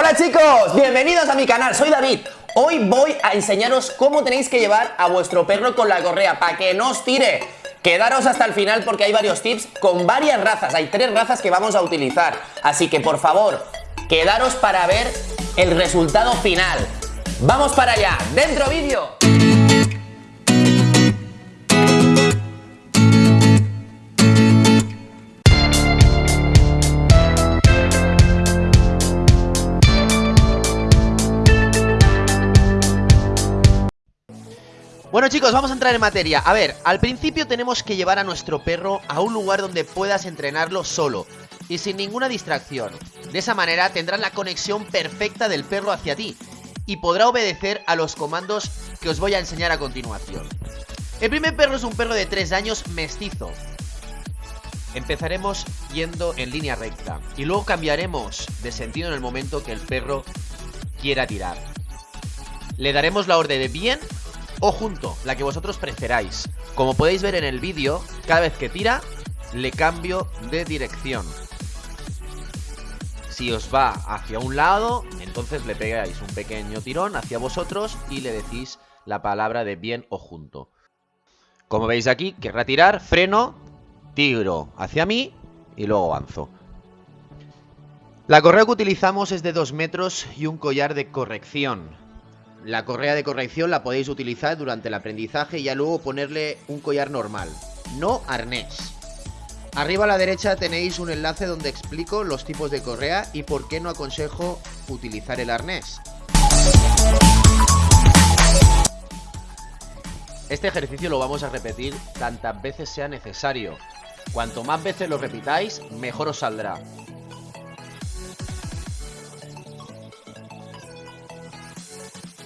Hola chicos, bienvenidos a mi canal, soy David Hoy voy a enseñaros cómo tenéis que llevar a vuestro perro con la correa para que no os tire Quedaros hasta el final porque hay varios tips con varias razas, hay tres razas que vamos a utilizar Así que por favor, quedaros para ver el resultado final ¡Vamos para allá! ¡Dentro vídeo! Bueno chicos, vamos a entrar en materia. A ver, al principio tenemos que llevar a nuestro perro a un lugar donde puedas entrenarlo solo y sin ninguna distracción. De esa manera tendrás la conexión perfecta del perro hacia ti y podrá obedecer a los comandos que os voy a enseñar a continuación. El primer perro es un perro de 3 años mestizo. Empezaremos yendo en línea recta y luego cambiaremos de sentido en el momento que el perro quiera tirar. Le daremos la orden de bien o junto, la que vosotros preferáis. Como podéis ver en el vídeo, cada vez que tira, le cambio de dirección. Si os va hacia un lado, entonces le pegáis un pequeño tirón hacia vosotros y le decís la palabra de bien o junto. Como veis aquí, querrá tirar, freno, tiro hacia mí y luego avanzo. La correa que utilizamos es de 2 metros y un collar de corrección. La correa de corrección la podéis utilizar durante el aprendizaje y ya luego ponerle un collar normal, no arnés. Arriba a la derecha tenéis un enlace donde explico los tipos de correa y por qué no aconsejo utilizar el arnés. Este ejercicio lo vamos a repetir tantas veces sea necesario. Cuanto más veces lo repitáis, mejor os saldrá.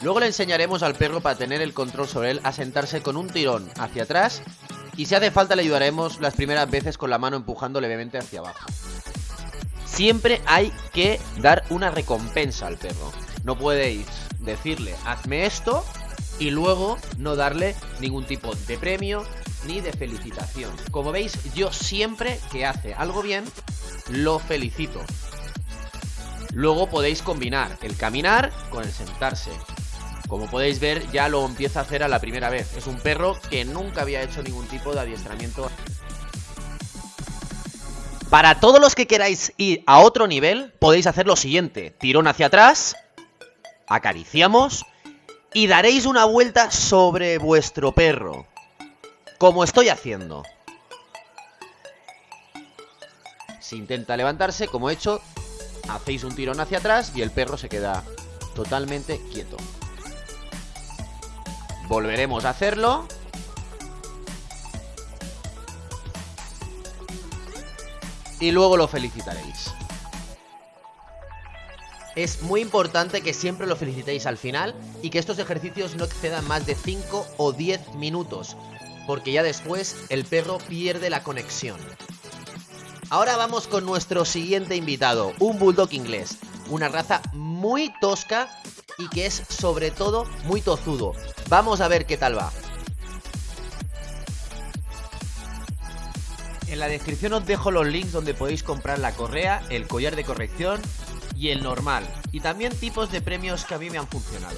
Luego le enseñaremos al perro para tener el control sobre él a sentarse con un tirón hacia atrás y si hace falta le ayudaremos las primeras veces con la mano empujando levemente hacia abajo. Siempre hay que dar una recompensa al perro. No podéis decirle hazme esto y luego no darle ningún tipo de premio ni de felicitación. Como veis, yo siempre que hace algo bien, lo felicito. Luego podéis combinar el caminar con el sentarse. Como podéis ver, ya lo empieza a hacer a la primera vez. Es un perro que nunca había hecho ningún tipo de adiestramiento. Para todos los que queráis ir a otro nivel, podéis hacer lo siguiente. Tirón hacia atrás, acariciamos y daréis una vuelta sobre vuestro perro. Como estoy haciendo. Si intenta levantarse, como he hecho, hacéis un tirón hacia atrás y el perro se queda totalmente quieto. Volveremos a hacerlo. Y luego lo felicitaréis. Es muy importante que siempre lo felicitéis al final y que estos ejercicios no excedan más de 5 o 10 minutos, porque ya después el perro pierde la conexión. Ahora vamos con nuestro siguiente invitado, un bulldog inglés, una raza muy tosca y que es sobre todo muy tozudo. Vamos a ver qué tal va. En la descripción os dejo los links donde podéis comprar la correa, el collar de corrección y el normal. Y también tipos de premios que a mí me han funcionado.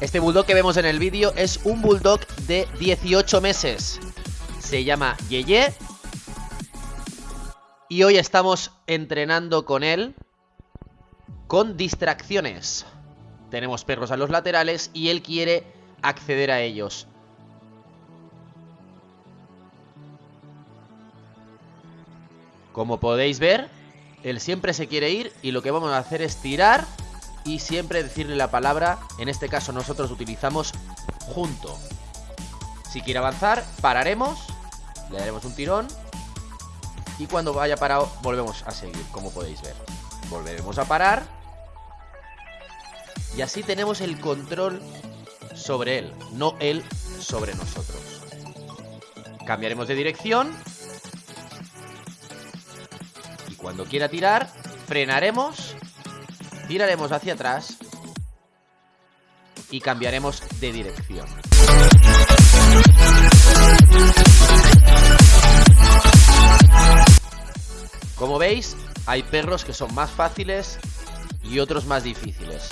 Este bulldog que vemos en el vídeo es un bulldog de 18 meses. Se llama Yeye y hoy estamos entrenando con él con distracciones. Tenemos perros a los laterales y él quiere acceder a ellos. Como podéis ver, él siempre se quiere ir y lo que vamos a hacer es tirar y siempre decirle la palabra, en este caso nosotros utilizamos junto. Si quiere avanzar, pararemos, le daremos un tirón y cuando vaya parado, volvemos a seguir, como podéis ver. Volveremos a parar. Y así tenemos el control sobre él, no él sobre nosotros. Cambiaremos de dirección. Y cuando quiera tirar, frenaremos. Tiraremos hacia atrás. Y cambiaremos de dirección. Veis, hay perros que son más fáciles y otros más difíciles.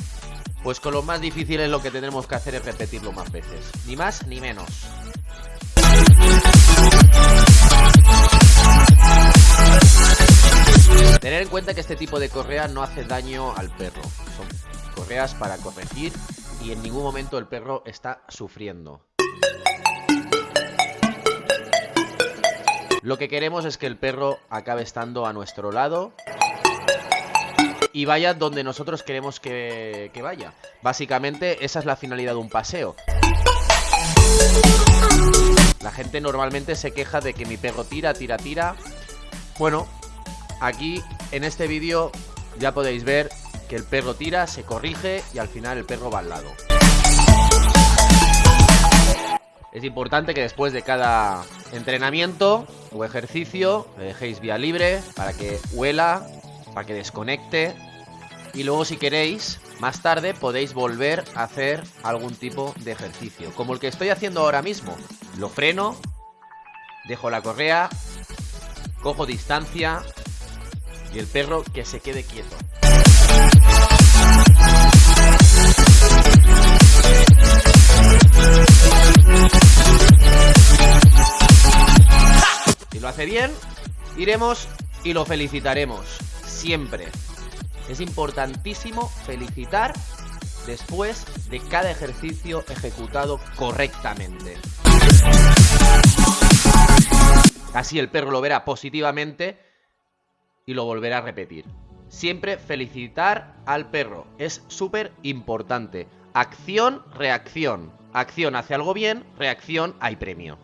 Pues con los más difíciles lo que tenemos que hacer es repetirlo más veces. Ni más ni menos. Tener en cuenta que este tipo de correa no hace daño al perro. Son correas para corregir y en ningún momento el perro está sufriendo. Lo que queremos es que el perro acabe estando a nuestro lado y vaya donde nosotros queremos que, vaya. Básicamente esa es la finalidad de un paseo. La gente normalmente se queja de que mi perro tira, tira, tira. Bueno, aquí en este vídeo ya podéis ver que el perro tira, se corrige y al final el perro va al lado. Es importante que después de cada entrenamiento o ejercicio le dejéis vía libre para que huela, para que desconecte y luego si queréis, más tarde podéis volver a hacer algún tipo de ejercicio, como el que estoy haciendo ahora mismo. Lo freno, dejo la correa, cojo distancia y el perro que se quede quieto. Bien, iremos y lo felicitaremos. Siempre. Es importantísimo felicitar después de cada ejercicio ejecutado correctamente. Así el perro lo verá positivamente y lo volverá a repetir. Siempre felicitar al perro. Es súper importante. Acción, reacción. Acción hace algo bien, reacción hay premio.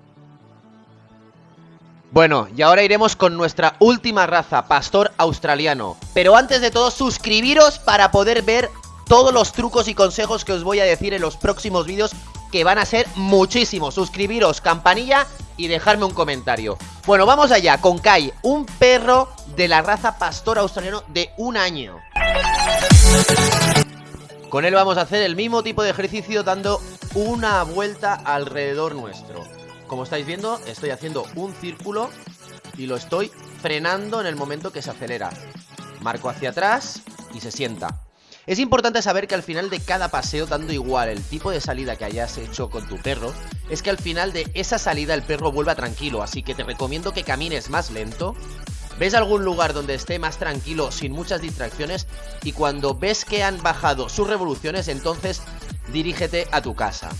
Bueno, y ahora iremos con nuestra última raza, pastor australiano. Pero antes de todo, suscribiros para poder ver todos los trucos y consejos que os voy a decir en los próximos vídeos, que van a ser muchísimos. Suscribiros, campanilla y dejarme un comentario. Bueno, vamos allá, con Kai, un perro de la raza pastor australiano de un año. Con él vamos a hacer el mismo tipo de ejercicio dando una vuelta alrededor nuestro. Como estáis viendo, estoy haciendo un círculo y lo estoy frenando en el momento que se acelera. Marco hacia atrás y se sienta. Es importante saber que al final de cada paseo, dando igual el tipo de salida que hayas hecho con tu perro, es que al final de esa salida el perro vuelva tranquilo, así que te recomiendo que camines más lento. Ves algún lugar donde esté más tranquilo, sin muchas distracciones, y cuando ves que han bajado sus revoluciones, entonces dirígete a tu casa.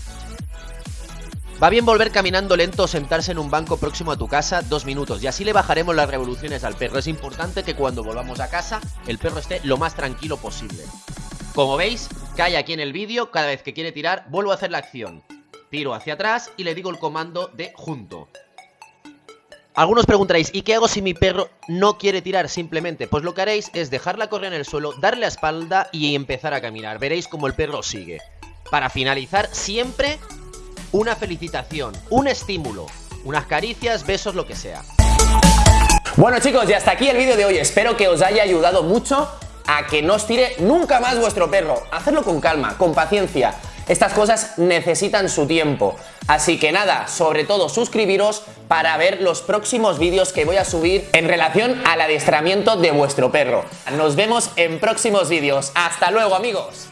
Va bien volver caminando lento o sentarse en un banco próximo a tu casa dos minutos y así le bajaremos las revoluciones al perro. Es importante que cuando volvamos a casa el perro esté lo más tranquilo posible. Como veis, cae aquí en el vídeo, cada vez que quiere tirar vuelvo a hacer la acción. Tiro hacia atrás y le digo el comando de junto. Algunos preguntaréis, ¿y qué hago si mi perro no quiere tirar simplemente? Pues lo que haréis es dejarla correr en el suelo, darle la espalda y empezar a caminar. Veréis cómo el perro sigue. Para finalizar, siempre una felicitación, un estímulo, unas caricias, besos, lo que sea. Bueno chicos, y hasta aquí el vídeo de hoy. Espero que os haya ayudado mucho a que no os tire nunca más vuestro perro. Hacedlo con calma, con paciencia. Estas cosas necesitan su tiempo. Así que nada, sobre todo suscribiros para ver los próximos vídeos que voy a subir en relación al adiestramiento de vuestro perro. Nos vemos en próximos vídeos. Hasta luego amigos.